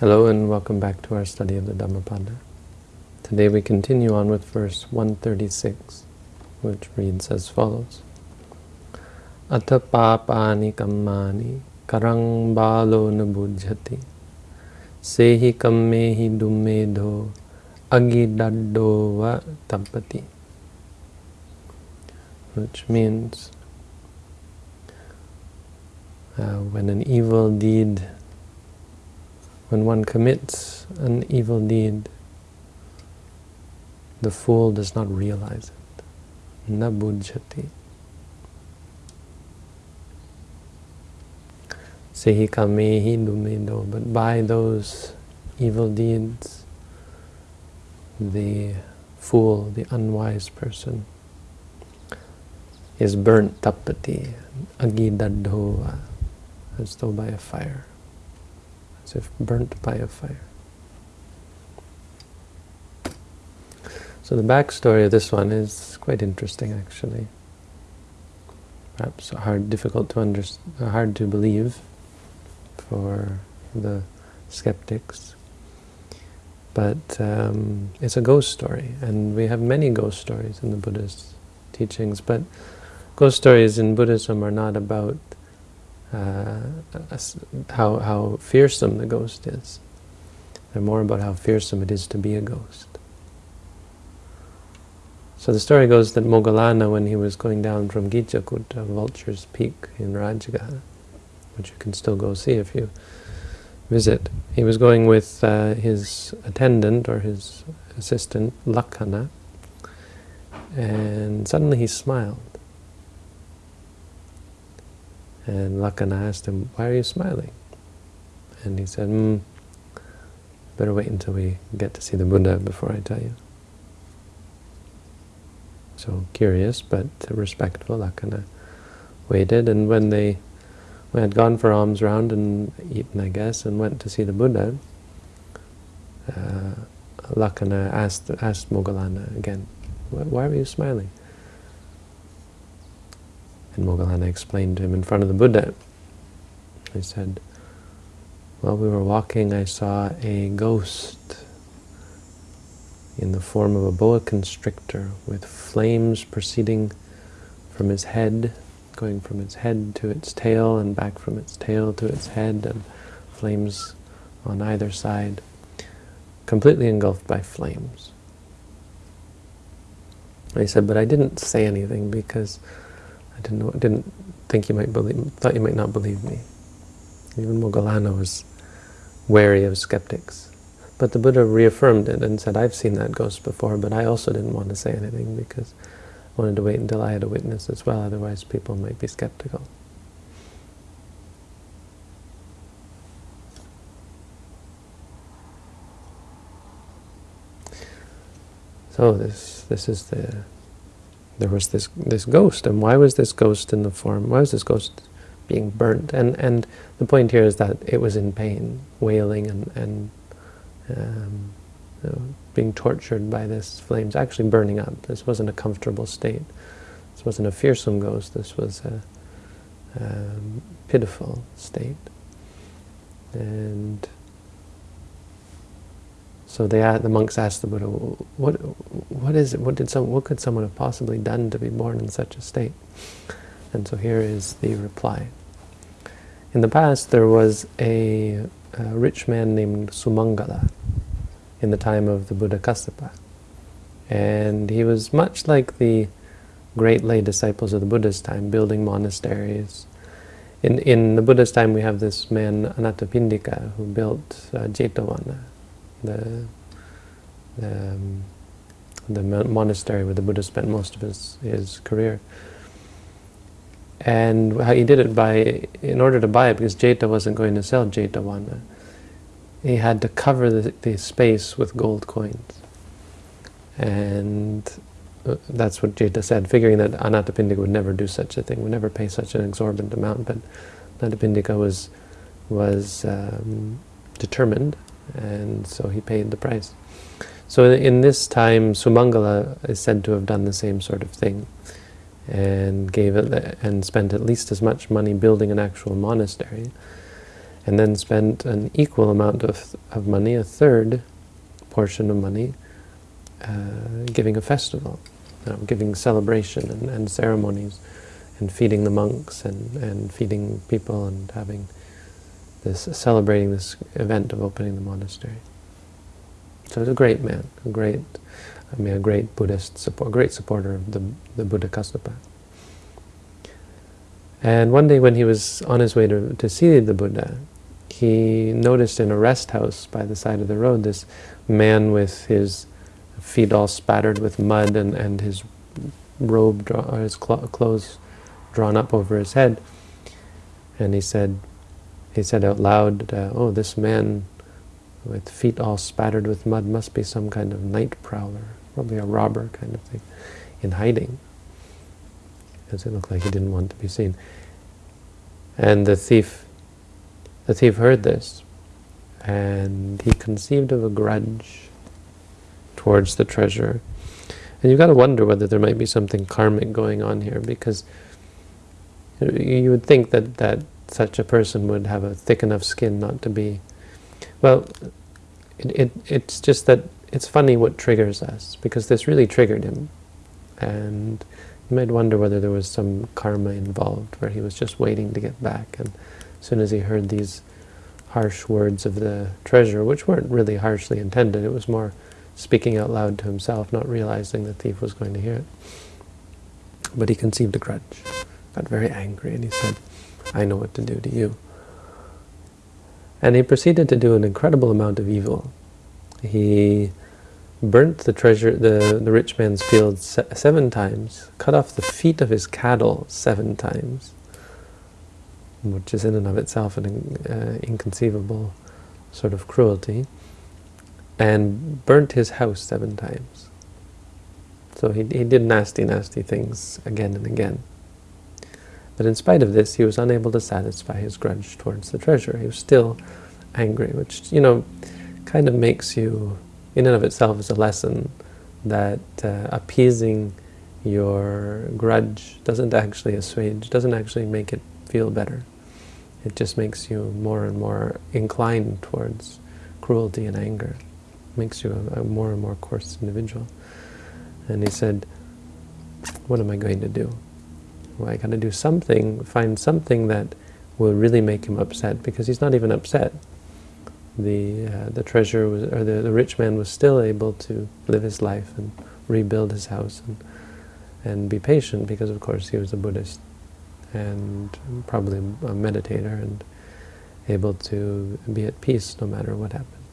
Hello and welcome back to our study of the Dhammapada. Today we continue on with verse 136, which reads as follows. Atha papani kammani karang balo nabujhati sehi kammehi dummedho agidaddo va tappati which means uh, when an evil deed when one commits an evil deed, the fool does not realize it. Na buddhati. Sehi kamehi dumedo. But by those evil deeds, the fool, the unwise person, is burnt tapati, agidadhova, as though by a fire as if burnt by a fire. So the backstory of this one is quite interesting, actually. Perhaps hard, difficult to understand, hard to believe for the skeptics. But um, it's a ghost story, and we have many ghost stories in the Buddhist teachings. But ghost stories in Buddhism are not about uh, how, how fearsome the ghost is. They're more about how fearsome it is to be a ghost. So the story goes that Moggallana, when he was going down from Gijjhakuta, Vulture's Peak in Rajagaha, which you can still go see if you visit, he was going with uh, his attendant or his assistant, Lakhana, and suddenly he smiled. And Lakana asked him, why are you smiling? And he said, hmm, better wait until we get to see the Buddha before I tell you. So curious, but respectful, Lakana waited, and when they had gone for alms round and eaten, I guess, and went to see the Buddha, uh, Lakhana asked, asked Moggallana again, why are you smiling? And Moggallana explained to him in front of the Buddha. He said, while we were walking, I saw a ghost in the form of a boa constrictor with flames proceeding from his head, going from its head to its tail and back from its tail to its head, and flames on either side, completely engulfed by flames. He said, but I didn't say anything because I didn't know, didn't think you might believe, thought you might not believe me. Even Moggallana was wary of skeptics. But the Buddha reaffirmed it and said, I've seen that ghost before, but I also didn't want to say anything because I wanted to wait until I had a witness as well, otherwise people might be skeptical. So this this is the there was this this ghost, and why was this ghost in the form? Why was this ghost being burnt? And and the point here is that it was in pain, wailing and and um, you know, being tortured by this flames, actually burning up. This wasn't a comfortable state. This wasn't a fearsome ghost. This was a um, pitiful state. And so they, the monks asked the Buddha, "What, what is it? What did some? What could someone have possibly done to be born in such a state?" And so here is the reply. In the past, there was a, a rich man named Sumangala in the time of the Buddha Kassapa, and he was much like the great lay disciples of the Buddha's time, building monasteries. In in the Buddha's time, we have this man Anathapindika who built uh, Jetavana the the, um, the monastery where the Buddha spent most of his, his career. And how he did it by, in order to buy it, because Jeta wasn't going to sell Jetavana, he had to cover the, the space with gold coins. And uh, that's what Jeta said, figuring that Anathapindika would never do such a thing, would never pay such an exorbitant amount. But Anathapindika was, was um, determined and so he paid the price. So in this time, Sumangala is said to have done the same sort of thing, and gave it and spent at least as much money building an actual monastery, and then spent an equal amount of, of money, a third portion of money, uh, giving a festival, giving celebration and, and ceremonies, and feeding the monks and, and feeding people and having this, celebrating this event of opening the monastery. So he's a great man, a great, I mean, a great Buddhist support, great supporter of the, the Buddha Kassapa And one day when he was on his way to, to see the Buddha, he noticed in a rest house by the side of the road this man with his feet all spattered with mud and, and his robe, or his clothes drawn up over his head. And he said, he said out loud, uh, oh, this man with feet all spattered with mud must be some kind of night prowler, probably a robber kind of thing, in hiding, because it looked like he didn't want to be seen. And the thief, the thief heard this, and he conceived of a grudge towards the treasure. And you've got to wonder whether there might be something karmic going on here, because you would think that, that such a person would have a thick enough skin not to be... Well, it, it, it's just that it's funny what triggers us, because this really triggered him. And you might wonder whether there was some karma involved, where he was just waiting to get back. And as soon as he heard these harsh words of the treasurer, which weren't really harshly intended, it was more speaking out loud to himself, not realizing the thief was going to hear it. But he conceived a grudge, got very angry, and he said, I know what to do to you. And he proceeded to do an incredible amount of evil. He burnt the treasure, the, the rich man's field se seven times, cut off the feet of his cattle seven times, which is in and of itself an uh, inconceivable sort of cruelty, and burnt his house seven times. So he, he did nasty, nasty things again and again. But in spite of this, he was unable to satisfy his grudge towards the treasure. He was still angry, which, you know, kind of makes you, in and of itself, is a lesson that uh, appeasing your grudge doesn't actually assuage, doesn't actually make it feel better. It just makes you more and more inclined towards cruelty and anger. It makes you a, a more and more coarse individual. And he said, what am I going to do? Well, I got to do something, find something that will really make him upset, because he's not even upset. The uh, the treasure was, or the, the rich man was still able to live his life and rebuild his house and and be patient, because of course he was a Buddhist and probably a meditator and able to be at peace no matter what happened,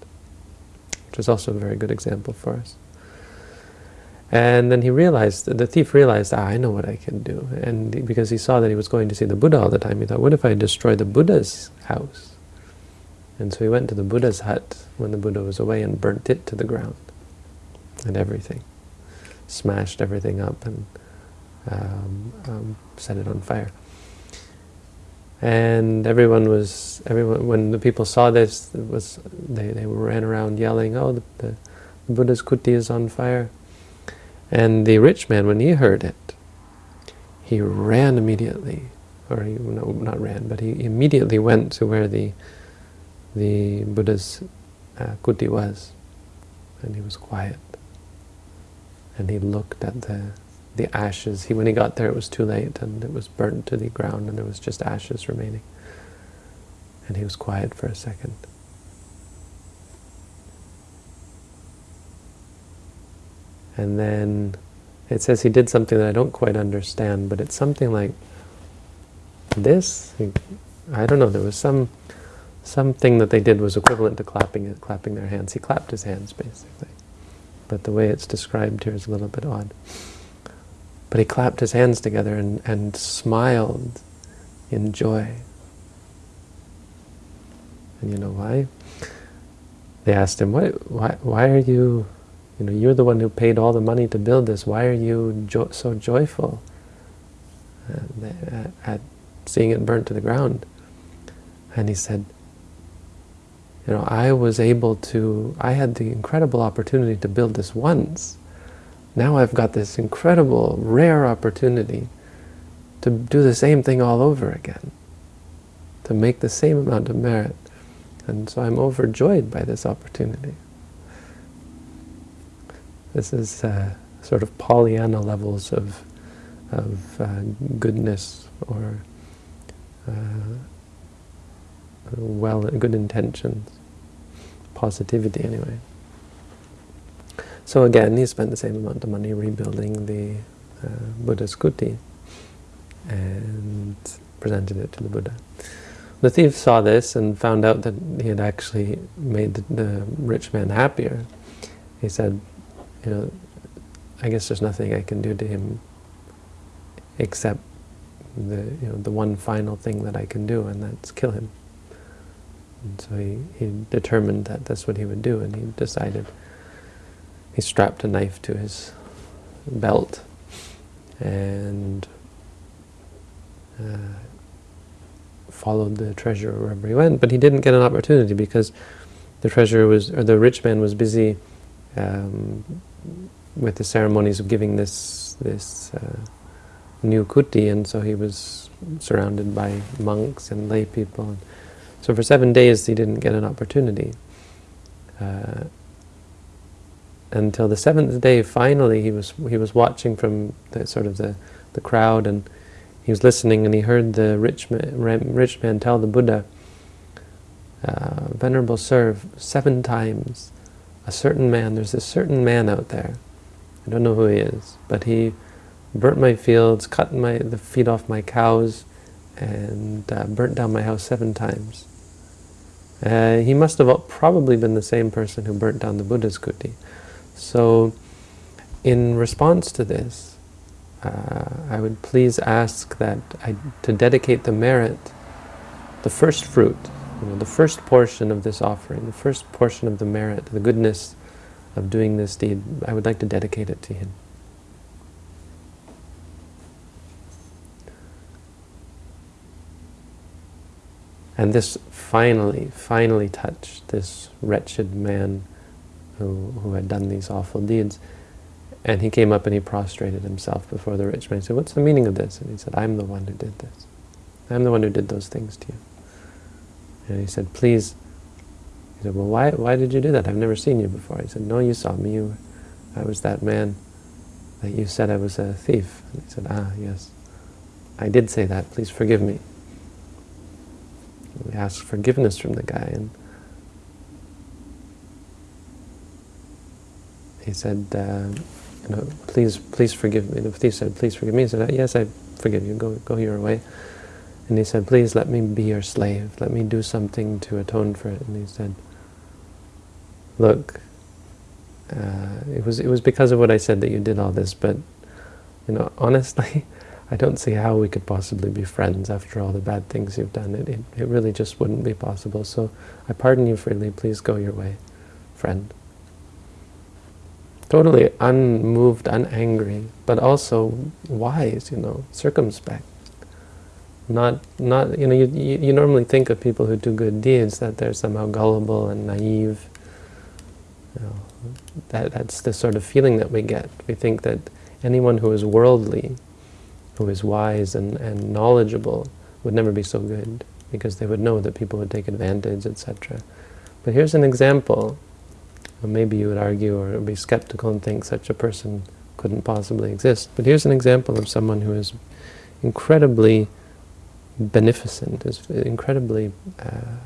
which is also a very good example for us. And then he realized, the thief realized, ah, I know what I can do. And because he saw that he was going to see the Buddha all the time, he thought, what if I destroy the Buddha's house? And so he went to the Buddha's hut when the Buddha was away and burnt it to the ground and everything. Smashed everything up and um, um, set it on fire. And everyone was, everyone, when the people saw this, was they, they ran around yelling, oh, the, the Buddha's kuti is on fire. And the rich man, when he heard it, he ran immediately, or he, no, not ran, but he immediately went to where the the Buddha's uh, kuti was, and he was quiet. And he looked at the the ashes. He, when he got there, it was too late, and it was burnt to the ground, and there was just ashes remaining. And he was quiet for a second. And then it says he did something that I don't quite understand, but it's something like this. I don't know, there was some something that they did was equivalent to clapping clapping their hands. He clapped his hands, basically. But the way it's described here is a little bit odd. But he clapped his hands together and, and smiled in joy. And you know why? They asked him, why, why, why are you you know, you're the one who paid all the money to build this. Why are you jo so joyful at, at seeing it burnt to the ground? And he said, you know, I was able to, I had the incredible opportunity to build this once. Now I've got this incredible, rare opportunity to do the same thing all over again. to make the same amount of merit. And so I'm overjoyed by this opportunity. This is uh, sort of Pollyanna levels of, of uh, goodness or uh, well, good intentions, positivity anyway. So again, he spent the same amount of money rebuilding the uh, Buddha's kuti and presented it to the Buddha. The thief saw this and found out that he had actually made the, the rich man happier. He said, you know, I guess there's nothing I can do to him except the you know the one final thing that I can do, and that's kill him. And so he, he determined that that's what he would do, and he decided. He strapped a knife to his belt, and uh, followed the treasurer wherever he went. But he didn't get an opportunity because the treasurer was, or the rich man was busy um, with the ceremonies of giving this this uh, new kuti, and so he was surrounded by monks and lay people. And So for seven days he didn't get an opportunity. Uh, until the seventh day, finally he was he was watching from the sort of the the crowd, and he was listening, and he heard the rich man, rich man tell the Buddha, uh, "Venerable Sir, seven times, a certain man. There's a certain man out there. I don't know who he is, but he." burnt my fields, cut my the feet off my cows, and uh, burnt down my house seven times. Uh, he must have probably been the same person who burnt down the Buddha's kuti. So, in response to this, uh, I would please ask that I, to dedicate the merit, the first fruit, you know, the first portion of this offering, the first portion of the merit, the goodness of doing this deed, I would like to dedicate it to him. And this finally, finally touched this wretched man who, who had done these awful deeds. And he came up and he prostrated himself before the rich man. He said, what's the meaning of this? And he said, I'm the one who did this. I'm the one who did those things to you. And he said, please. He said, well, why, why did you do that? I've never seen you before. He said, no, you saw me. You, I was that man that you said I was a thief. And he said, ah, yes. I did say that. Please forgive me we asked forgiveness from the guy, and he said, uh, you know, please, please forgive me. The thief said, please forgive me. He said, yes, I forgive you. Go, go your way. And he said, please let me be your slave. Let me do something to atone for it. And he said, look, uh, it was it was because of what I said that you did all this, but you know, honestly, I don't see how we could possibly be friends after all the bad things you've done. It, it, it really just wouldn't be possible. So I pardon you freely. Please go your way, friend. Totally unmoved, unangry, but also wise, you know, circumspect. Not, not, you know, you, you, you normally think of people who do good deeds that they're somehow gullible and naive. You know, that, that's the sort of feeling that we get. We think that anyone who is worldly who is wise and, and knowledgeable would never be so good because they would know that people would take advantage, etc. But here's an example. Maybe you would argue or be skeptical and think such a person couldn't possibly exist. But here's an example of someone who is incredibly beneficent, is incredibly uh,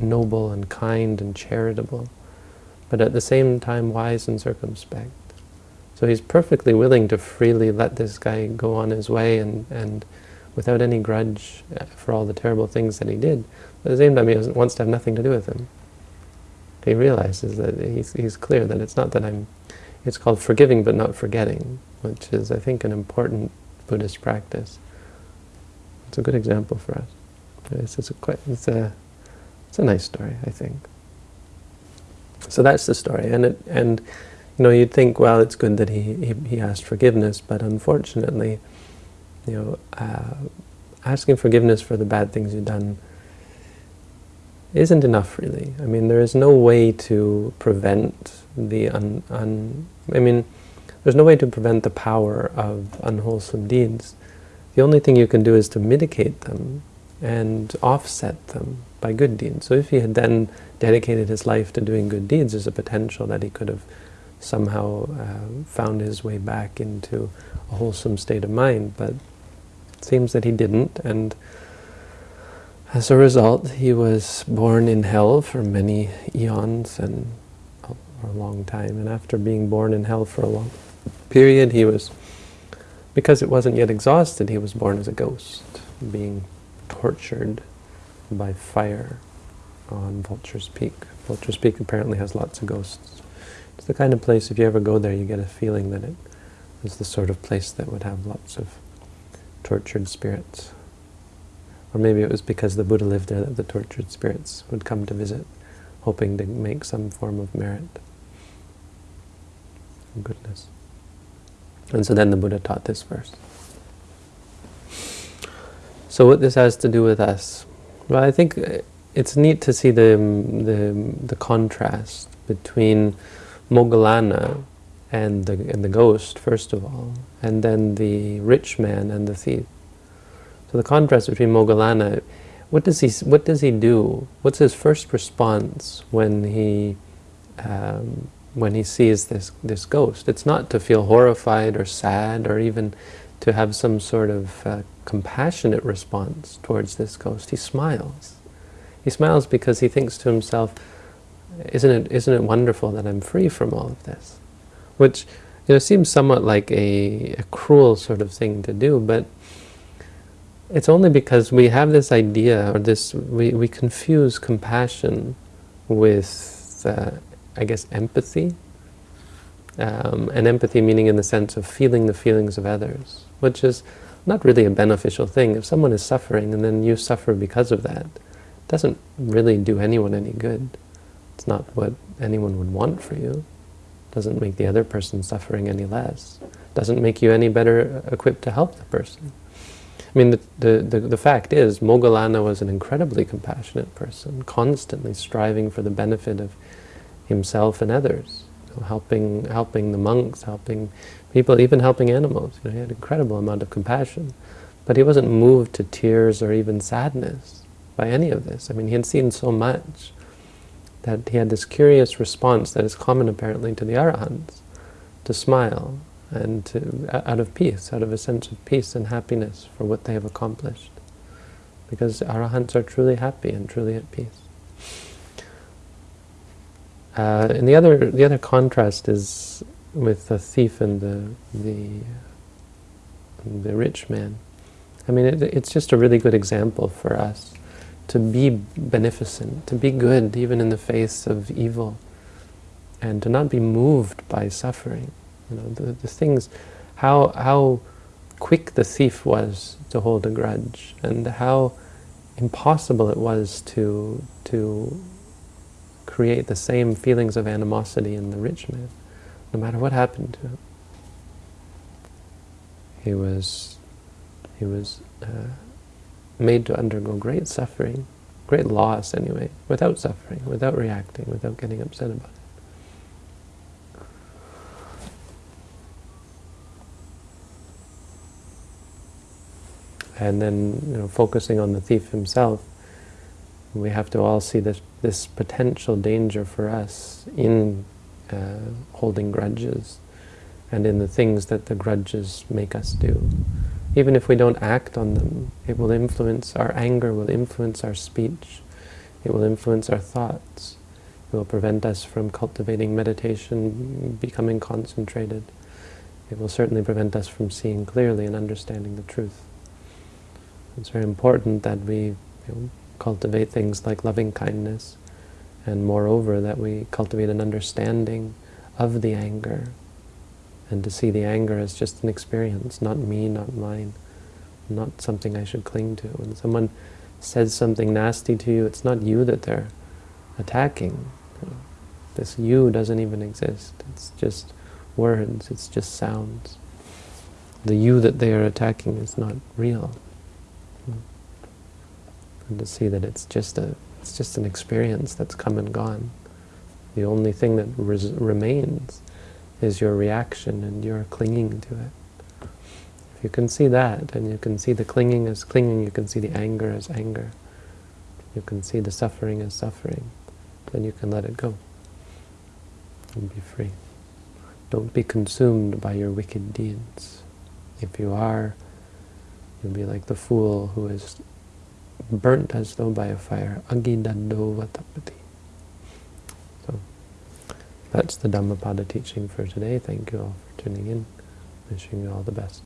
noble and kind and charitable, but at the same time wise and circumspect. So he's perfectly willing to freely let this guy go on his way and, and without any grudge uh, for all the terrible things that he did. But at the same time, he wants to have nothing to do with him. He realizes that he's, he's clear that it's not that I'm, it's called forgiving but not forgetting, which is, I think, an important Buddhist practice. It's a good example for us. It's, it's, a, quite, it's, a, it's a nice story, I think. So that's the story. And, it, and you know, you'd think, well, it's good that he, he, he asked forgiveness, but unfortunately, you know, uh, asking forgiveness for the bad things you've done isn't enough, really. I mean, there is no way to prevent the un, un I mean, there's no way to prevent the power of unwholesome deeds. The only thing you can do is to mitigate them and offset them by good deeds. So if he had then dedicated his life to doing good deeds, there's a potential that he could have somehow uh, found his way back into a wholesome state of mind, but it seems that he didn't, and as a result, he was born in hell for many eons and for a long time. And after being born in hell for a long period, he was, because it wasn't yet exhausted, he was born as a ghost, being tortured by fire on Vulture's Peak. Vulture's Peak apparently has lots of ghosts. It's the kind of place, if you ever go there, you get a feeling that it is the sort of place that would have lots of tortured spirits. Or maybe it was because the Buddha lived there that the tortured spirits would come to visit, hoping to make some form of merit. Goodness. And so then the Buddha taught this verse. So what this has to do with us? Well, I think it's neat to see the, the, the contrast between Moggallana and the, and the ghost, first of all, and then the rich man and the thief. So the contrast between Moggallana, what does he, what does he do? What's his first response when he, um, when he sees this, this ghost? It's not to feel horrified or sad or even to have some sort of uh, compassionate response towards this ghost. He smiles. He smiles because he thinks to himself, isn't it, isn't it wonderful that I'm free from all of this? Which you know, seems somewhat like a, a cruel sort of thing to do, but it's only because we have this idea, or this, we, we confuse compassion with, uh, I guess, empathy. Um, and empathy meaning in the sense of feeling the feelings of others, which is not really a beneficial thing. If someone is suffering and then you suffer because of that, it doesn't really do anyone any good. It's not what anyone would want for you. It doesn't make the other person suffering any less. It doesn't make you any better equipped to help the person. I mean, the, the, the, the, fact is, Moggallana was an incredibly compassionate person, constantly striving for the benefit of himself and others, you know, helping, helping the monks, helping people, even helping animals. You know, he had an incredible amount of compassion. But he wasn't moved to tears or even sadness by any of this. I mean, he had seen so much that he had this curious response that is common apparently to the arahants, to smile and to, out of peace, out of a sense of peace and happiness for what they have accomplished. Because arahants are truly happy and truly at peace. Uh, and the other, the other contrast is with the thief and the, the, the rich man. I mean, it, it's just a really good example for us to be beneficent, to be good even in the face of evil, and to not be moved by suffering. You know, the, the things, how, how quick the thief was to hold a grudge, and how impossible it was to, to create the same feelings of animosity in the rich man, no matter what happened to him. He was, he was uh, made to undergo great suffering, great loss anyway, without suffering, without reacting, without getting upset about it. and then you know, focusing on the thief himself, we have to all see this, this potential danger for us in uh, holding grudges and in the things that the grudges make us do. Even if we don't act on them, it will influence, our anger will influence our speech, it will influence our thoughts, it will prevent us from cultivating meditation, becoming concentrated. It will certainly prevent us from seeing clearly and understanding the truth. It's very important that we you know, cultivate things like loving kindness, and moreover that we cultivate an understanding of the anger, and to see the anger as just an experience, not me, not mine, not something I should cling to. When someone says something nasty to you, it's not you that they're attacking. This you doesn't even exist. It's just words, it's just sounds. The you that they are attacking is not real and to see that it's just a it's just an experience that's come and gone. The only thing that remains is your reaction and your clinging to it. If you can see that, and you can see the clinging as clinging, you can see the anger as anger, you can see the suffering as suffering, then you can let it go and be free. Don't be consumed by your wicked deeds. If you are, you'll be like the fool who is burnt as though by a fire. Agidando. So, that's the Dhammapada teaching for today. Thank you all for tuning in. Wishing you all the best.